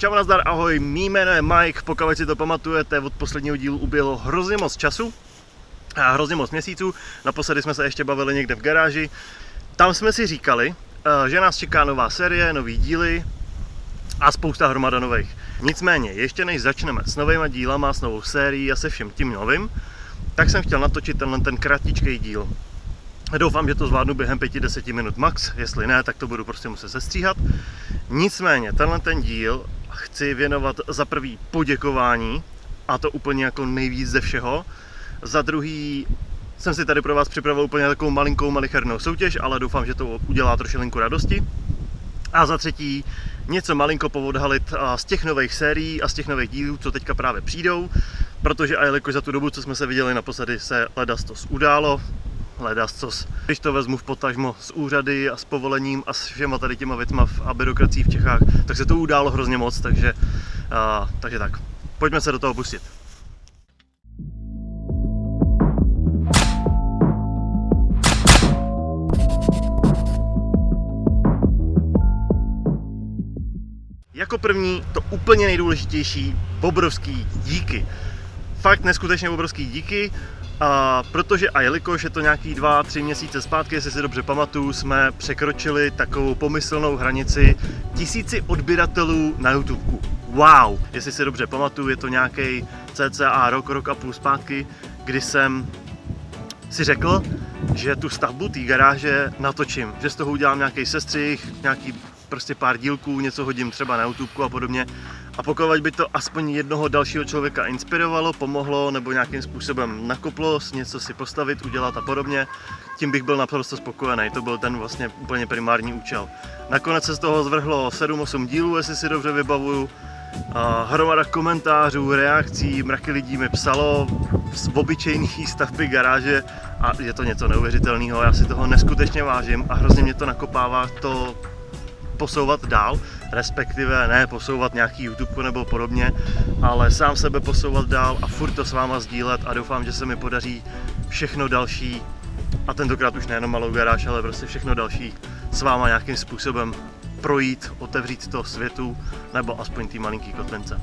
Čau nazdar, ahoj, mý jméno je Mike, pokud si to pamatujete, od posledního dílu uběhlo hrozně moc času a hrozně moc měsíců. Naposledy jsme se ještě bavili někde v garáži. Tam jsme si říkali, eh, že nás čeká nová série, nový díly a spousta hromada nových. Nicméně, ještě než začneme s novýma dílama, s novou sérií a se všem tím novým, tak jsem chtěl natočit tenhle ten kratičký díl. Doufám, že to zvládnu během 5-10 minut max, jestli ne, tak to budu prostě muset sestříhat. Nicméně, tenhle ten díl chci věnovat za prvý poděkování, a to úplně jako nejvíc ze všeho. Za druhý jsem si tady pro vás připravil úplně takovou malinkou malichernou soutěž, ale doufám, že to udělá trošilinku radosti. A za třetí něco malinko povodhalit z těch nových sérií a z těch nových dílů, co teďka právě přijdou, protože a jelikož za tu dobu, co jsme se viděli naposledy, se ledastos událo, ledastos. Když to vezmu v potažmo s úřady a s povolením a s všema tady těma věcma a byrokracií v Čechách, tak se to událo hrozně moc, takže, a, takže tak. Pojďme se do toho pustit. Jako první, to úplně nejdůležitější, obrovský díky. Fakt neskutečně obrovský díky, a protože a jelikož je to nějaký dva, tři měsíce zpátky, jestli si dobře pamatuju, jsme překročili takovou pomyslnou hranici tisíci odběratelů na YouTube. Wow! Jestli si dobře pamatuju, je to nějaký cca rok, rok a půl zpátky, kdy jsem si řekl, že tu stavbu té garáže natočím, že z toho udělám nějaký sestřih, nějaký prostě pár dílků, něco hodím třeba na YouTube a podobně. A pokud by to aspoň jednoho dalšího člověka inspirovalo, pomohlo nebo nějakým způsobem nakoplo něco si postavit, udělat a podobně, tím bych byl naprosto spokojený. To byl ten vlastně úplně primární účel. Nakonec se z toho zvrhlo 7-8 dílů, jestli si dobře vybavuju. A hromada komentářů, reakcí, mraky lidí mi psalo z obyčejný stavby garáže a je to něco neuvěřitelného. Já si toho neskutečně vážím a hrozně mě to nakopává to posouvat dál, respektive ne posouvat nějaký YouTube nebo podobně, ale sám sebe posouvat dál a furt to s váma sdílet a doufám, že se mi podaří všechno další a tentokrát už nejenom malou garáž, ale prostě všechno další s váma nějakým způsobem projít, otevřít to světu nebo aspoň tý malinký kotlince.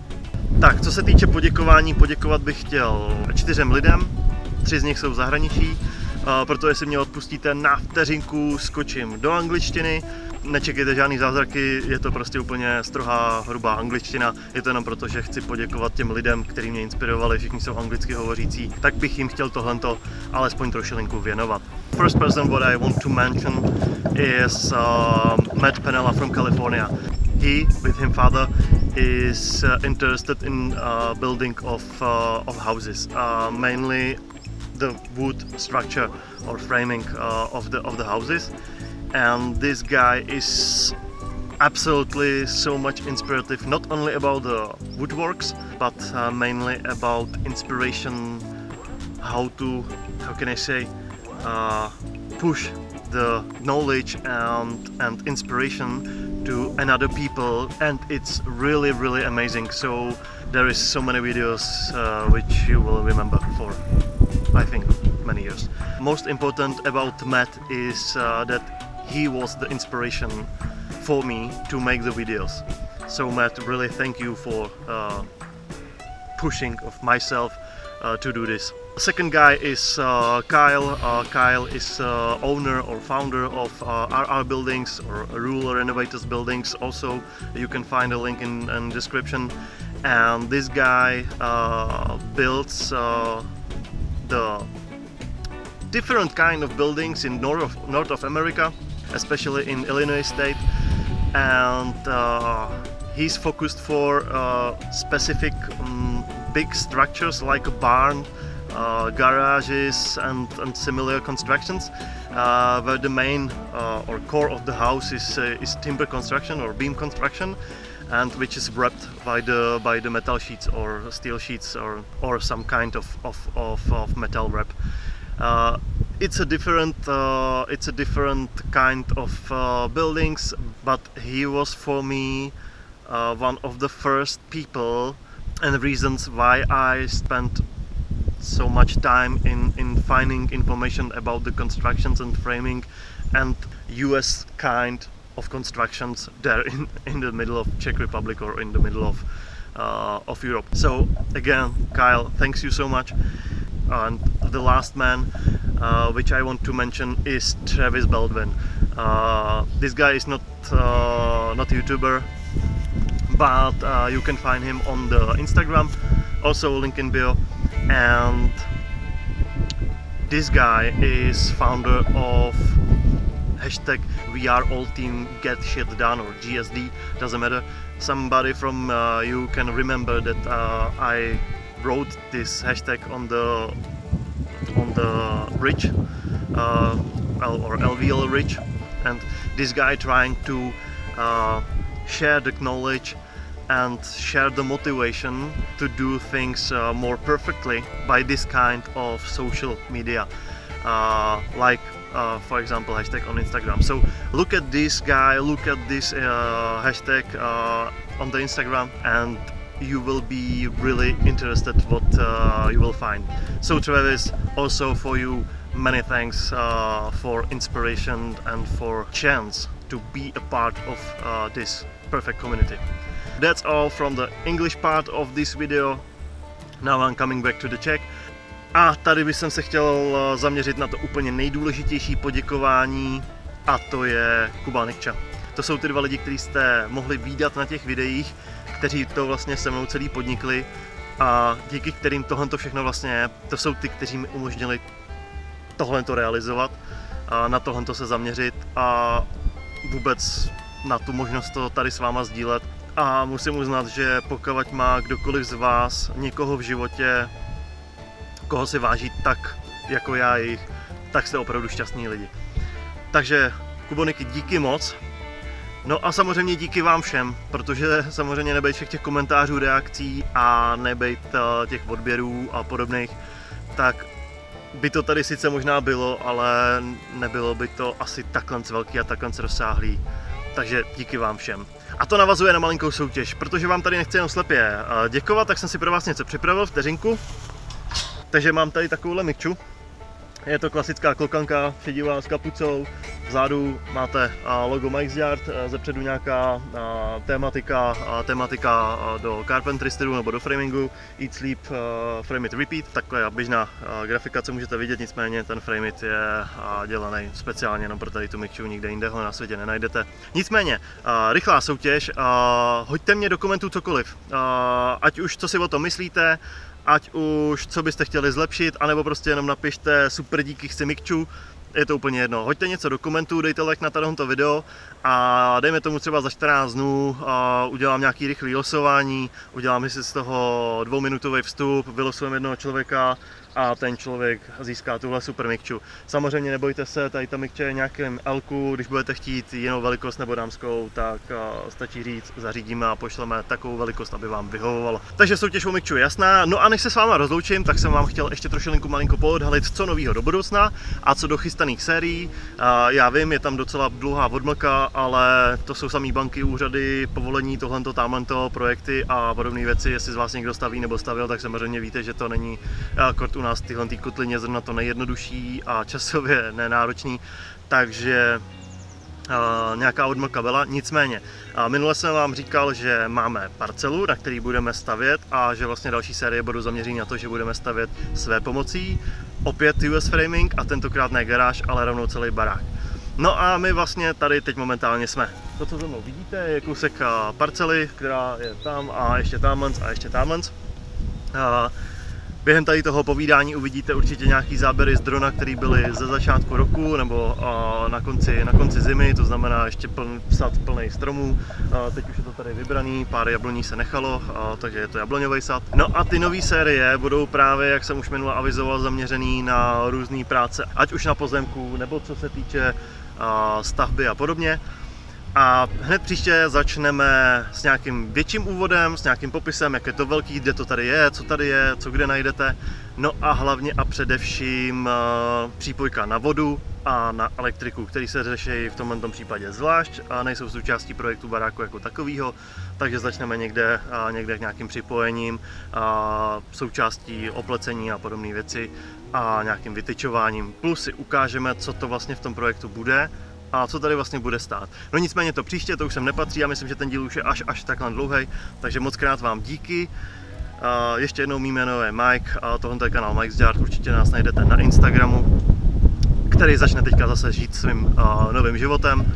Tak, co se týče poděkování, poděkovat bych chtěl čtyřem lidem, tři z nich jsou v zahraničí, proto jestli mě odpustíte na vteřinku, skočím do angličtiny nečekejte žádný zázraky, je to prostě úplně strohá, hrubá angličtina. Je to jenom proto, že chci poděkovat těm lidem, kteří mě inspirovali, všichni jsou anglicky hovořící, tak bych jim chtěl tohle alespoň trošilinku věnovat. First person what I want to mention is uh, Matt Penella from California. He, with him father, is uh, interested in uh, building of, uh, of houses, uh, mainly the wood structure or framing uh, of, the, of the houses. And this guy is absolutely so much inspirative not only about the woodworks but uh, mainly about inspiration how to how can I say uh, push the knowledge and and inspiration to another people. And it's really really amazing. So there is so many videos uh, which you will remember for I think many years most important about Matt is uh, that he was the inspiration for me to make the videos. So Matt, really thank you for uh, pushing of myself uh, to do this. Second guy is uh, Kyle. Uh, Kyle is uh, owner or founder of RR uh, Buildings or Rural Renovators Buildings. Also, you can find a link in, the description. And this guy builds the different kind of buildings in North of, North of America especially in Illinois state and uh, he's focused for uh, specific um, big structures like a barn, uh, garages and, and, similar constructions uh, where the main uh, or core of the house is, uh, is timber construction or beam construction and which is wrapped by the by the metal sheets or steel sheets or, or some kind of, of, of, of metal wrap. Uh, it's a different uh, it's a different kind of uh, buildings but he was for me uh, one of the first people and reasons why I spent so much time in in finding information about the constructions and framing and US kind of constructions there in, in the middle of Czech Republic or in the middle of uh, of Europe. So again, Kyle, thanks you so much. And the last man, uh, which I want to mention, is Travis Baldwin. Uh, this guy is not uh, not a YouTuber, but uh, you can find him on the Instagram, also link in bio, and this guy is founder of hashtag we are all team get shit done or GSD doesn't matter. Somebody from uh, you can remember that uh, I wrote this hashtag on the on the bridge uh, or LVL ridge and this guy trying to uh, share the knowledge and share the motivation to do things uh, more perfectly by this kind of social media uh, like uh, for example hashtag on Instagram. So look at this guy look at this uh, hashtag uh, on the Instagram and you will be really interested what uh, you will find. So Travis also for you many thanks uh, for inspiration and for chance to be a part of this perfect community. That's all from the English part of this video. Now I'm coming back to the Czech a tady bych se chtěl eh, zaměřit na to úplně nejdůležitější poděkování a to je Kuba Nikča. To jsou ty dva lidi, kteří jste mohli výdat na těch videích, kteří to vlastně se mnou celý podnikli a díky kterým tohle to všechno vlastně je, to jsou ty, kteří mi umožnili tohle to realizovat, a na tohle se zaměřit a vůbec na tu možnost to tady s váma sdílet. A musím uznat, že pokud má kdokoliv z vás někoho v životě, koho si váží tak, jako já jich, tak jste opravdu šťastní lidi. Takže Kuboniky, díky moc. No a samozřejmě díky vám všem, protože samozřejmě nebejt všech těch komentářů, reakcí a nebejt eh, těch odběrů a podobných, tak by to tady sice možná bylo, ale nebylo by to asi takhle velký a takhle rozsáhlý. Takže díky vám všem. A to navazuje na malinkou soutěž, protože vám tady nechci jenom slepě eh, děkovat, tak jsem si pro vás něco připravil, vteřinku. Takže mám tady takovouhle mikču. Je to klasická klokanka, šedivá s kapucou. Vzadu máte logo Mike's Yard, ze předu nějaká tématika, tématika do carpentry stylu nebo do framingu. Eat, sleep, frame it, repeat. Takhle běžná grafika, co můžete vidět, nicméně ten frame it je dělaný speciálně jenom pro tady tu mikču, nikde jinde ho na světě nenajdete. Nicméně, rychlá soutěž, hoďte mě do komentů cokoliv, ať už co si o tom myslíte, ať už co byste chtěli zlepšit, anebo prostě jenom napište super díky chci Mikču, je to úplně jedno. Hoďte něco do komentů, dejte like na tohoto video a dejme tomu třeba za 14 dnů a udělám nějaký rychlý losování, udělám si z toho dvouminutový vstup, vylosujeme jednoho člověka a ten člověk získá tuhle super mikču. Samozřejmě nebojte se, tady ta mikče je nějakým Lku, když budete chtít jinou velikost nebo dámskou, tak stačí říct, zařídíme a pošleme takovou velikost, aby vám vyhovovalo. Takže soutěž o mikču je jasná. No a než se s váma rozloučím, tak jsem vám chtěl ještě trošilinku malinko poodhalit, co nového do budoucna a co do chystaných sérií. Já vím, je tam docela dlouhá odmlka, ale to jsou samý banky, úřady, povolení, tohle, tamhle projekty a podobné věci. Jestli z vás někdo staví nebo stavil, tak samozřejmě víte, že to není kort nás tyhle ty kotlině zrovna to nejjednodušší a časově nenáročný, takže Uh, nějaká odmlka byla. Nicméně, uh, minule jsem vám říkal, že máme parcelu, na který budeme stavět a že vlastně další série budou zaměřený na to, že budeme stavět své pomocí. Opět US framing a tentokrát ne garáž, ale rovnou celý barák. No a my vlastně tady teď momentálně jsme. To, co za mnou vidíte, je kousek parcely, která je tam a ještě tamhle a ještě tamhle. Během tady toho povídání uvidíte určitě nějaký záběry z drona, které byly ze začátku roku nebo na konci, na konci zimy, to znamená ještě pln, sad plný stromů. Teď už je to tady vybraný, pár jabloní se nechalo, takže je to jabloňový sad. No a ty nové série budou právě, jak jsem už minule avizoval, zaměřený na různé práce, ať už na pozemku, nebo co se týče stavby a podobně. A hned příště začneme s nějakým větším úvodem, s nějakým popisem, jak je to velký, kde to tady je, co tady je, co kde najdete. No a hlavně a především uh, přípojka na vodu a na elektriku, který se řeší v tomto případě zvlášť a nejsou součástí projektu baráku jako takového, takže začneme někde, uh, někde k nějakým připojením, uh, součástí oplecení a podobné věci a nějakým vytyčováním. Plus si ukážeme, co to vlastně v tom projektu bude a co tady vlastně bude stát. No nicméně to příště, to už sem nepatří, já myslím, že ten díl už je až, až takhle dlouhý, takže moc krát vám díky. A ještě jednou mý jméno je Mike a tohle je kanál Mike's Yard, určitě nás najdete na Instagramu, který začne teďka zase žít svým uh, novým životem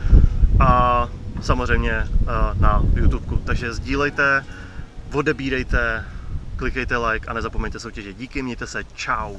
a samozřejmě uh, na YouTube. Takže sdílejte, odebírejte, klikejte like a nezapomeňte soutěže. Díky, mějte se, čau.